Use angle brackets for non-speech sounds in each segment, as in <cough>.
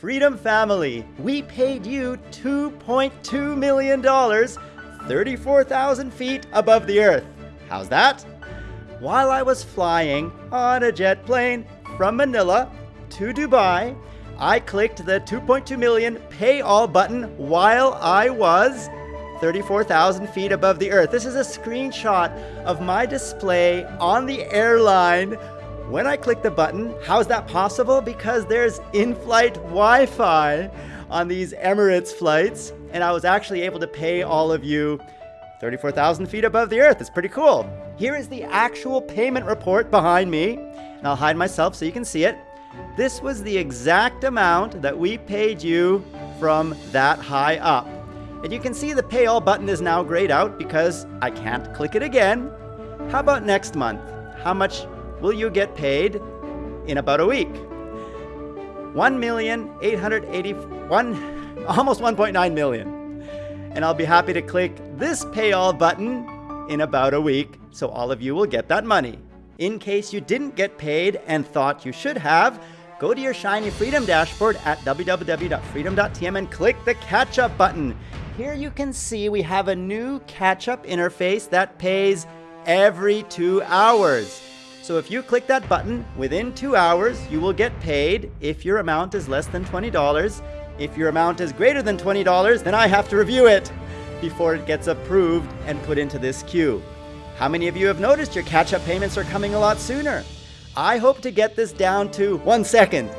Freedom Family, we paid you $2.2 million, 34,000 feet above the Earth. How's that? While I was flying on a jet plane from Manila to Dubai, I clicked the 2.2 million pay all button while I was 34,000 feet above the earth. This is a screenshot of my display on the airline when I click the button. How is that possible? Because there's in-flight Wi-Fi on these Emirates flights, and I was actually able to pay all of you 34,000 feet above the earth. It's pretty cool. Here is the actual payment report behind me, and I'll hide myself so you can see it. This was the exact amount that we paid you from that high up. And you can see the pay all button is now grayed out because I can't click it again. How about next month? How much will you get paid in about a week? 1,881, <laughs> almost 1.9 million. And I'll be happy to click this pay all button in about a week so all of you will get that money. In case you didn't get paid and thought you should have, go to your Shiny Freedom dashboard at www.freedom.tm and click the catch up button. Here you can see we have a new catch up interface that pays every two hours. So if you click that button, within two hours, you will get paid if your amount is less than $20. If your amount is greater than $20, then I have to review it before it gets approved and put into this queue. How many of you have noticed your catch-up payments are coming a lot sooner? I hope to get this down to one second.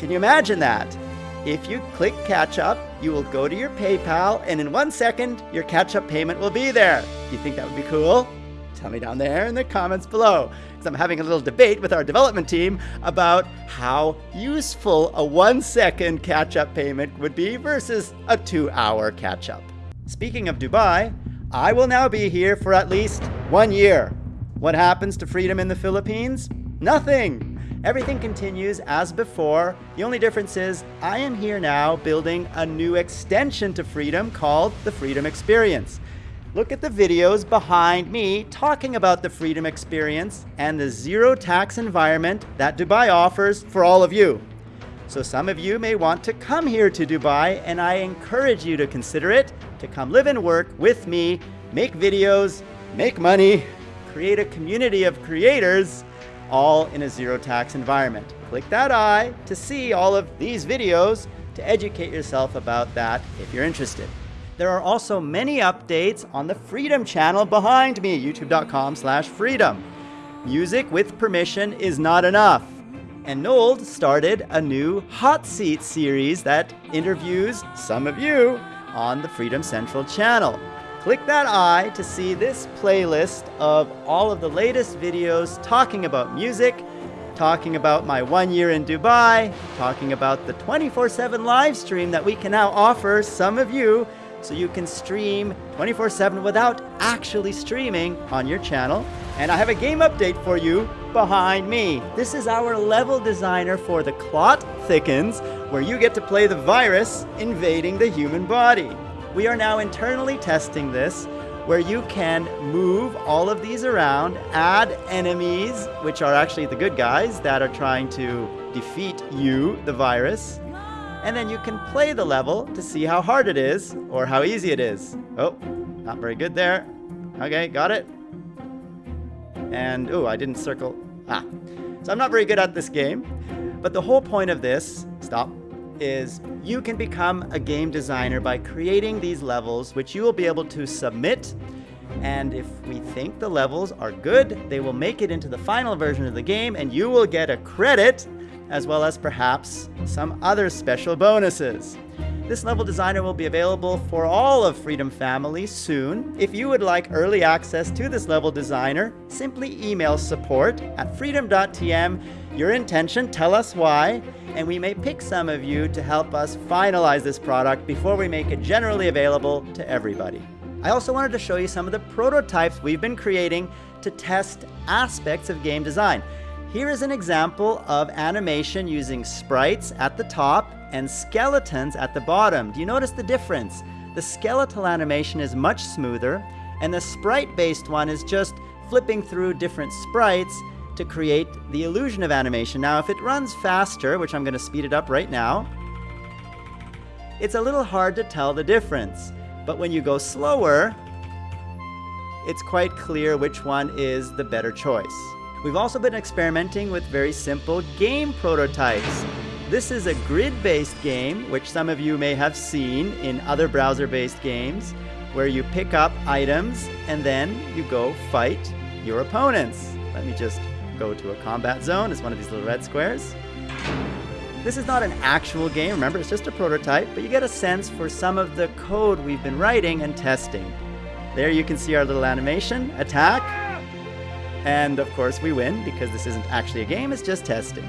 Can you imagine that? If you click catch up, you will go to your PayPal and in one second, your catch up payment will be there. Do you think that would be cool? Tell me down there in the comments below. I'm having a little debate with our development team about how useful a one second catch up payment would be versus a two hour catch up. Speaking of Dubai, I will now be here for at least one year. What happens to freedom in the Philippines? Nothing. Everything continues as before. The only difference is I am here now building a new extension to Freedom called the Freedom Experience. Look at the videos behind me talking about the Freedom Experience and the zero tax environment that Dubai offers for all of you. So some of you may want to come here to Dubai and I encourage you to consider it, to come live and work with me, make videos, make money, create a community of creators, all in a zero tax environment. Click that eye to see all of these videos to educate yourself about that if you're interested. There are also many updates on the Freedom channel behind me, youtube.com slash freedom. Music with permission is not enough. And Nold started a new Hot Seat series that interviews some of you on the Freedom Central channel. Click that eye to see this playlist of all of the latest videos talking about music, talking about my one year in Dubai, talking about the 24-7 live stream that we can now offer some of you so you can stream 24-7 without actually streaming on your channel. And I have a game update for you behind me. This is our level designer for the Clot Thickens, where you get to play the virus invading the human body. We are now internally testing this where you can move all of these around, add enemies, which are actually the good guys that are trying to defeat you, the virus, and then you can play the level to see how hard it is or how easy it is. Oh, not very good there. Okay, got it. And, oh, I didn't circle. Ah, so I'm not very good at this game. But the whole point of this, stop, is you can become a game designer by creating these levels, which you will be able to submit. And if we think the levels are good, they will make it into the final version of the game and you will get a credit as well as perhaps some other special bonuses. This level designer will be available for all of Freedom Family soon. If you would like early access to this level designer, simply email support at freedom.tm your intention, tell us why, and we may pick some of you to help us finalize this product before we make it generally available to everybody. I also wanted to show you some of the prototypes we've been creating to test aspects of game design. Here is an example of animation using sprites at the top and skeletons at the bottom. Do you notice the difference? The skeletal animation is much smoother, and the sprite-based one is just flipping through different sprites to create the illusion of animation. Now, if it runs faster, which I'm going to speed it up right now, it's a little hard to tell the difference. But when you go slower, it's quite clear which one is the better choice. We've also been experimenting with very simple game prototypes. This is a grid-based game, which some of you may have seen in other browser-based games, where you pick up items and then you go fight your opponents. Let me just go to a combat zone. It's one of these little red squares. This is not an actual game, remember, it's just a prototype, but you get a sense for some of the code we've been writing and testing. There you can see our little animation, attack, and of course we win because this isn't actually a game, it's just testing.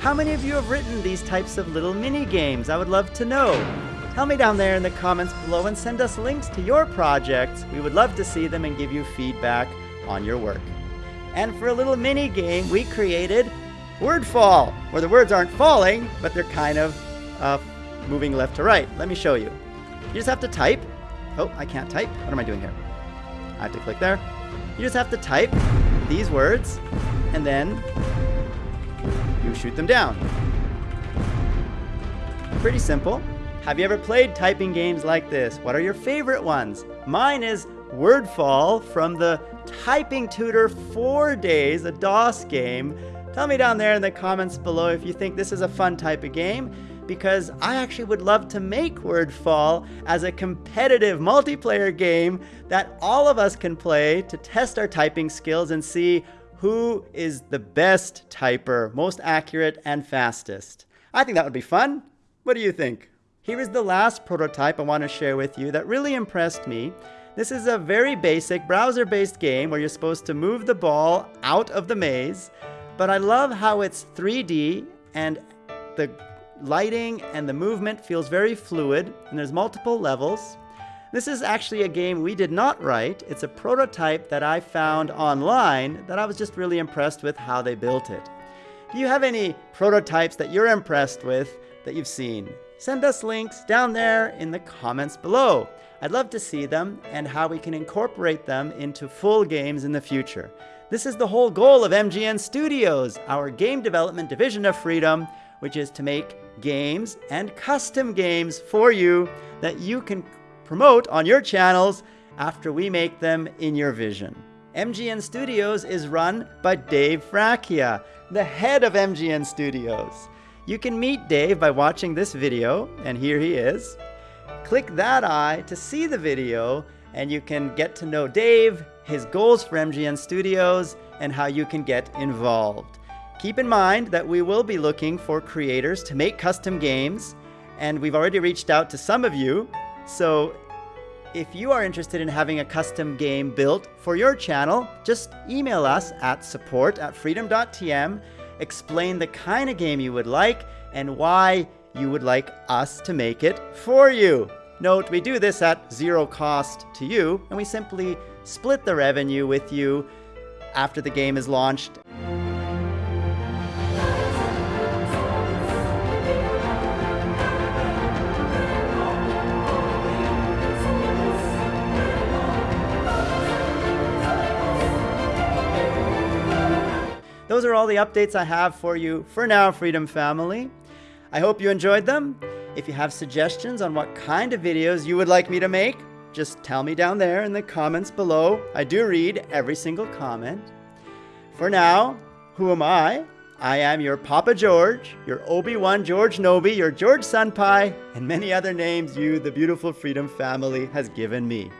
How many of you have written these types of little mini games? I would love to know. Tell me down there in the comments below and send us links to your projects. We would love to see them and give you feedback on your work. And for a little mini game, we created Wordfall, where the words aren't falling, but they're kind of uh, moving left to right. Let me show you. You just have to type. Oh, I can't type. What am I doing here? I have to click there. You just have to type these words, and then you shoot them down. Pretty simple. Have you ever played typing games like this? What are your favorite ones? Mine is Wordfall from the Typing Tutor 4 Days, a DOS game Tell me down there in the comments below if you think this is a fun type of game because I actually would love to make Wordfall as a competitive multiplayer game that all of us can play to test our typing skills and see who is the best typer, most accurate and fastest. I think that would be fun. What do you think? Here is the last prototype I want to share with you that really impressed me. This is a very basic browser-based game where you're supposed to move the ball out of the maze but I love how it's 3D and the lighting and the movement feels very fluid and there's multiple levels. This is actually a game we did not write. It's a prototype that I found online that I was just really impressed with how they built it. Do you have any prototypes that you're impressed with that you've seen? Send us links down there in the comments below. I'd love to see them and how we can incorporate them into full games in the future. This is the whole goal of MGN Studios, our game development division of Freedom, which is to make games and custom games for you that you can promote on your channels after we make them in your vision. MGN Studios is run by Dave Fracchia, the head of MGN Studios. You can meet Dave by watching this video, and here he is. Click that eye to see the video, and you can get to know Dave, his goals for MGN Studios, and how you can get involved. Keep in mind that we will be looking for creators to make custom games, and we've already reached out to some of you. So if you are interested in having a custom game built for your channel, just email us at support at freedom.tm, explain the kind of game you would like and why you would like us to make it for you. Note, we do this at zero cost to you, and we simply split the revenue with you after the game is launched. Those are all the updates I have for you for now, Freedom Family. I hope you enjoyed them. If you have suggestions on what kind of videos you would like me to make, just tell me down there in the comments below. I do read every single comment. For now, who am I? I am your Papa George, your Obi-Wan George Nobi, your George Senpai, and many other names you, the beautiful Freedom family, has given me.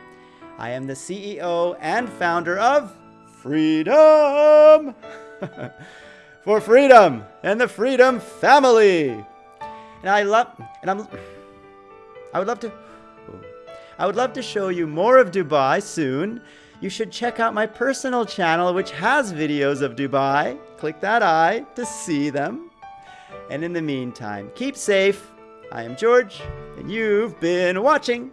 I am the CEO and founder of Freedom! <laughs> For freedom and the Freedom family! And I love, and I'm, I would love to, I would love to show you more of Dubai soon. You should check out my personal channel, which has videos of Dubai. Click that eye to see them. And in the meantime, keep safe. I am George, and you've been watching.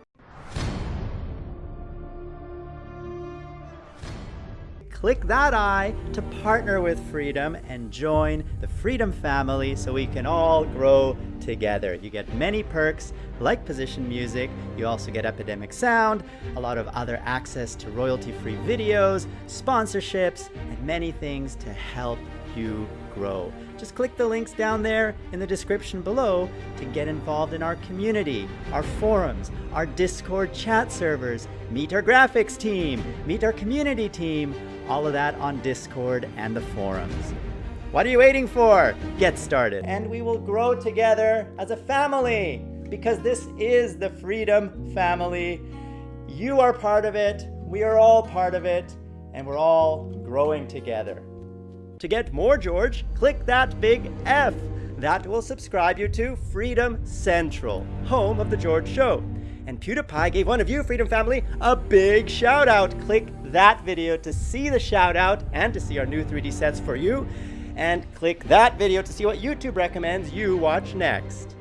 Click that eye to partner with Freedom and join the Freedom family so we can all grow together. You get many perks like Position Music, you also get Epidemic Sound, a lot of other access to royalty-free videos, sponsorships, and many things to help you grow. Just click the links down there in the description below to get involved in our community, our forums, our Discord chat servers, meet our graphics team, meet our community team, all of that on Discord and the forums. What are you waiting for? Get started. And we will grow together as a family because this is the Freedom Family. You are part of it, we are all part of it, and we're all growing together. To get more George, click that big F. That will subscribe you to Freedom Central, home of The George Show. And PewDiePie gave one of you, Freedom Family, a big shout out. Click that video to see the shout out and to see our new 3D sets for you and click that video to see what YouTube recommends you watch next.